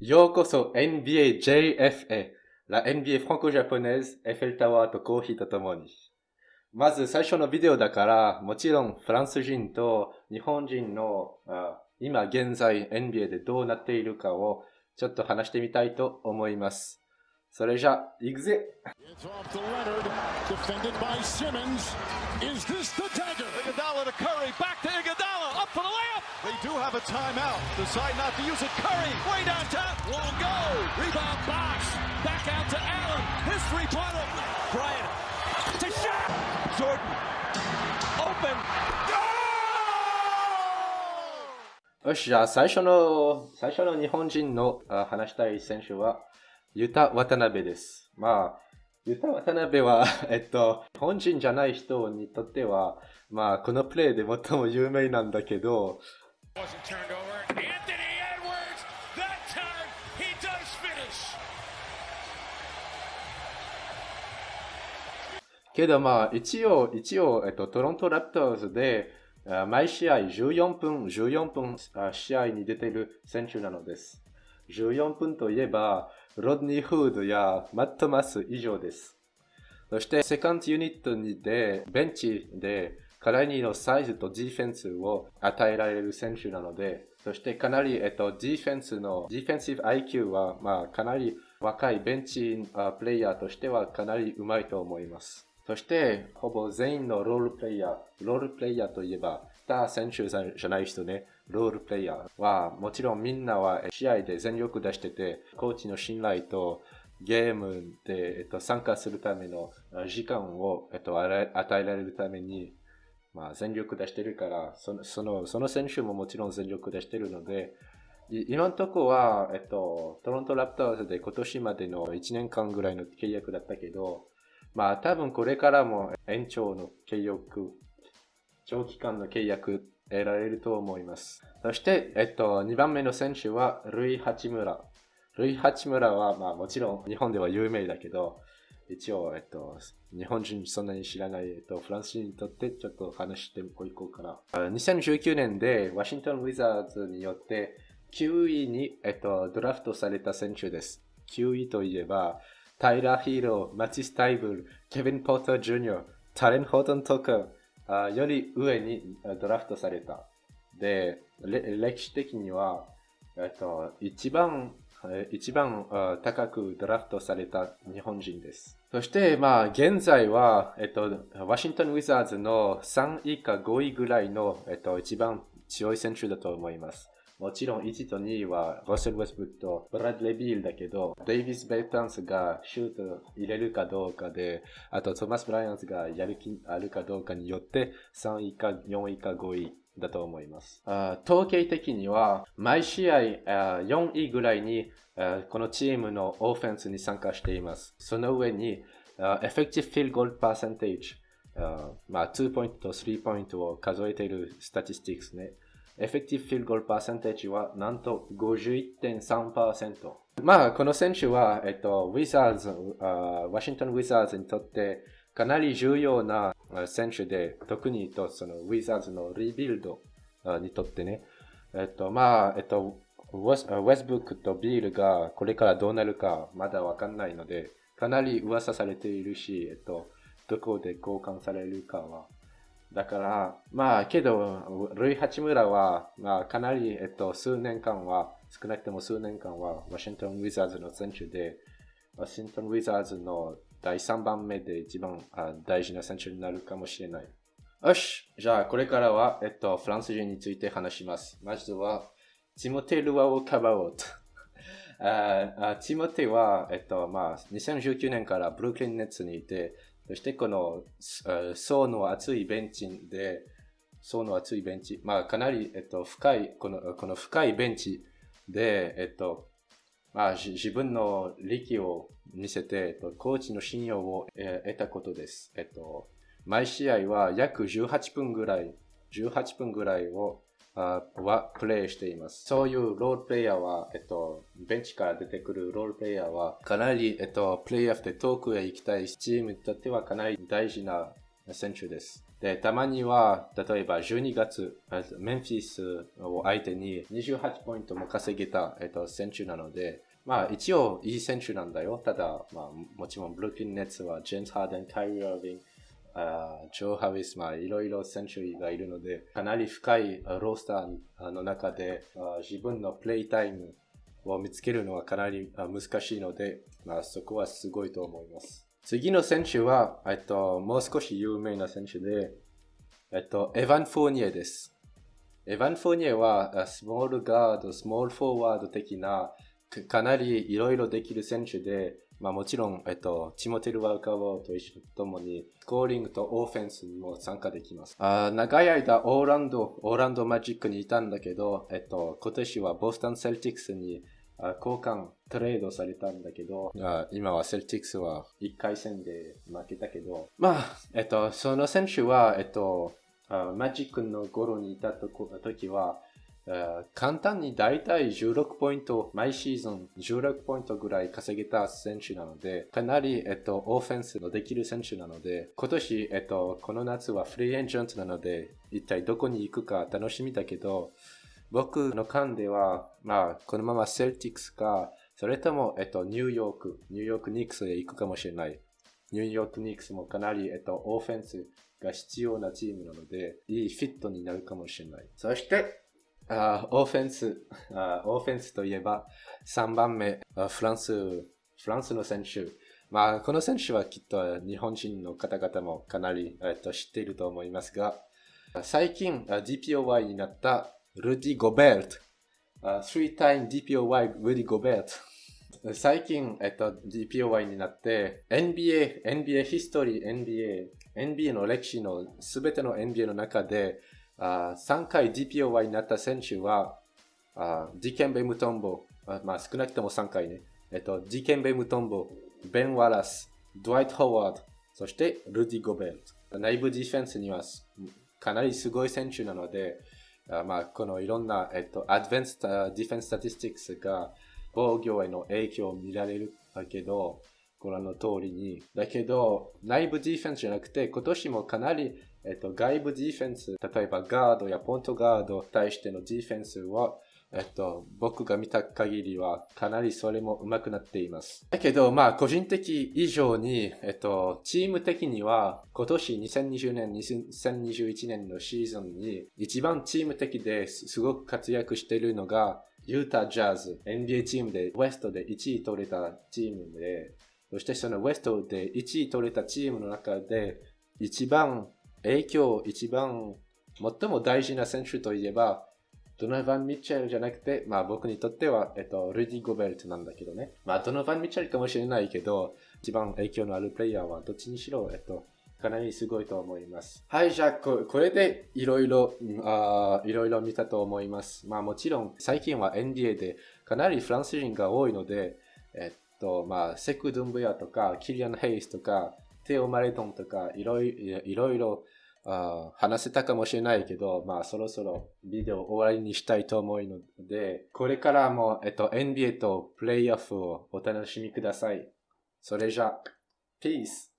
ようこそ NBA JF へ。La NBA フランコジャポネーズ、エッフェルタワーとコーヒーとともに。まず最初のビデオだから、もちろんフランス人と日本人のあ今現在 NBA でどうなっているかをちょっと話してみたいと思います。それじゃ、行くぜ? Iguodala to Curry, back to Iguodala, They do have a timeout. Decide not to use it. Curry, way downtown, won't go. Rebound box, back out to Allen. His three-pointer. Bryant to shot. Jordan, open. よし、じゃあ最初の、最初の日本人の話したい選手は、ユタ・渡辺です。まあ、ユタ・渡辺は、えっと、日本人じゃない人にとっては、まあ、このプレイで最も有名なんだけど、wasn't turned over. けどまあ、一応、一応、えっと、トロントラプトーズで、毎試合14分、14分試合に出ている選手なのです。14分といえば、ロドニー・フードやマット・マス以上です。そして、セカンドユニットにで、ベンチで、かなりのサイズとディフェンスを与えられる選手なので、そしてかなり、えっと、ディフェンスの、ディフェンシブ IQ は、まあ、かなり若いベンチプレイヤーとしてはかなり上手いと思います。そして、ほぼ全員のロールプレイヤー、ロールプレイヤーといえば、スター選手じゃない人ね、ロールプレイヤーは、もちろんみんなは試合で全力出してて、コーチの信頼とゲームで、えっと、参加するための時間を、えっと、与えられるために、まあ、全力出してるから、その、その、その選手ももちろん全力出してるので、今のとこは、えっと、トロントラプターズで今年までの1年間ぐらいの契約だったけど、まあ多分これからも延長の契約、長期間の契約得られると思います。そして、えっと、2番目の選手は、ルイ・ハチムラ。ルイ・ハチムラは、まあもちろん日本では有名だけど、一応、えっと、日本人そんなに知らない、えっと、フランス人にとってちょっと話していこうかな。2019年でワシントン・ウィザーズによって9位に、えっと、ドラフトされた選手です。9位といえば、タイラー・ヒーロー、マティス・タイブル、ケビン・ポーター・ジュニア、タレン・ホートン・トカーより上にドラフトされた。で、歴史的には、えっと、一番一番高くドラフトされた日本人です。そして、まあ、現在は、えっと、ワシントン・ウィザーズの3位か5位ぐらいの、えっと、一番強い選手だと思います。もちろん1と2位はロッセル・ウェスブックとブラッドレビールだけど、デイビス・ベイタンスがシュート入れるかどうかで、あとトマス・ブライアンスがやる気あるかどうかによって3位か4位か5位だと思います。統計的には、毎試合4位ぐらいにこのチームのオフェンスに参加しています。その上に、effective field goal percentage、まあ、2ポイントと3ポイントを数えている statistics ね。effective field goal percentage はなんと51.3%。まあ、この選手は、えっと、ウィザーズ、ワシントンウィザーズにとってかなり重要な選手で、特にとそのウィザーズのリビルドにとってね、えっと、まあ、えっと、ウェスブックとビールがこれからどうなるかまだわかんないので、かなり噂されているし、えっと、どこで交換されるかは。だから、まあ、けど、ルイ・ハチムラは、まあ、かなり、えっと、数年間は、少なくとも数年間は、ワシントン・ウィザーズの選手で、ワシントン・ウィザーズの第3番目で一番あ大事な選手になるかもしれない。よし。じゃあ、これからは、えっと、フランス人について話します。まずは、ティモテ・ルワをかばおうと。あティモテは、えっと、まあ、2019年からブルックリンネッツにいて、そしてこの、層の厚いベンチで、層の厚いベンチ、まあ、かなり、えっと、深い、この、この深いベンチで、えっと、まあ、自分の力を見せて、コーチの信用を、得たことです。えっと、毎試合は約18分ぐらい、18分ぐらいを、はプレイしています。そういうロールプレイヤーは、えっと、ベンチから出てくるロールプレイヤーは、かなり、えっと、プレイヤーで遠くへ行きたいチームにとってはかなり大事な選手です。で、たまには、例えば12月、メンフィスを相手に28ポイントも稼げた、えっと、選手なので、まあ一応いい選手なんだよ。ただ、まあもちろんブルックリンネッツはジェンズ・ハーデン、カイリー・アービング、ジョー・ハウィス、まあいろいろ選手がいるので、かなり深いロースターの中で自分のプレイタイムを見つけるのはかなり難しいので、まあそこはすごいと思います。次の選手は、えっと、もう少し有名な選手で、えっと、エヴァン・フォーニエです。エヴァン・フォーニエは、スモールガード、スモールフォーワード的な、かなりいろいろできる選手で、まあもちろん、えっと、チモテル・ワーカーボーと一緒ともに、スコーリングとオーフェンスにも参加できます。あ長い間、オーランド、オーランドマジックにいたんだけど、えっと、今年はボスタン・セルティックスに交換、トレードされたんだけど、今はセルティックスは1回戦で負けたけど、まあ、えっと、その選手は、えっと、マジックの頃にいたと時は、簡単に大体16ポイント、毎シーズン16ポイントぐらい稼げた選手なので、かなり、えっと、オフェンスのできる選手なので、今年、えっと、この夏はフリーエンジェントなので、一体どこに行くか楽しみだけど、僕の勘では、まあ、このままセルティックスか、それとも、えっと、ニューヨーク、ニューヨークニックスへ行くかもしれない。ニューヨークニックスもかなり、えっと、オフェンスが必要なチームなので、いいフィットになるかもしれない。そして、あオフェンスあ、オフェンスといえば、3番目、フランス、フランスの選手。まあ、この選手はきっと日本人の方々もかなり、えっと、知っていると思いますが、最近 DPOY になったルディ・ゴベルト。Uh, three time DPOY ルディ・ゴベルト。最近、えっと、DPOY になって、NBA、NBA ヒストリー、NBA、NBA の歴史のすべての NBA の中で、あ3回 DPOY になった選手は、あディケンベ・ムトンボ、あまあ少なくとも3回ね。えっと、ディケンベ・ムトンボ、ベン・ワラス、ドワイト・ホワード、そしてルディ・ゴベルト。内部ディフェンスにはかなりすごい選手なので、あまあ、このいろんな、えっと、 advanced defense statistics が防御への影響を見られるだけど、ご覧の通りに。だけど、内部ディフェンスじゃなくて、今年もかなり、えっと、外部ディフェンス、例えばガードやポントガードに対してのディフェンスは、えっと、僕が見た限りはかなりそれも上手くなっています。だけど、まあ、個人的以上に、えっと、チーム的には今年2020年、2021年のシーズンに一番チーム的ですごく活躍しているのがユータジャズ、NBA チームでウエストで1位取れたチームで、そしてそのウエストで1位取れたチームの中で一番影響、一番最も大事な選手といえばドノバン・ミッチェルじゃなくて、まあ僕にとっては、えっと、ルディ・ゴベルトなんだけどね。まあドノバン・ミッチェルかもしれないけど、一番影響のあるプレイヤーはどっちにしろ、えっと、かなりすごいと思います。はい、じゃあこ、これでいろいろ、いろいろ見たと思います。まあもちろん、最近は NBA でかなりフランス人が多いので、えっと、まあ、セク・ドゥンブヤとか、キリアン・ヘイスとか、テオ・マレトンとか、いろいろいろあ話せたかもしれないけど、まあそろそろビデオ終わりにしたいと思うので、これからも、えっと、NBA とプレイオフをお楽しみください。それじゃ、ピース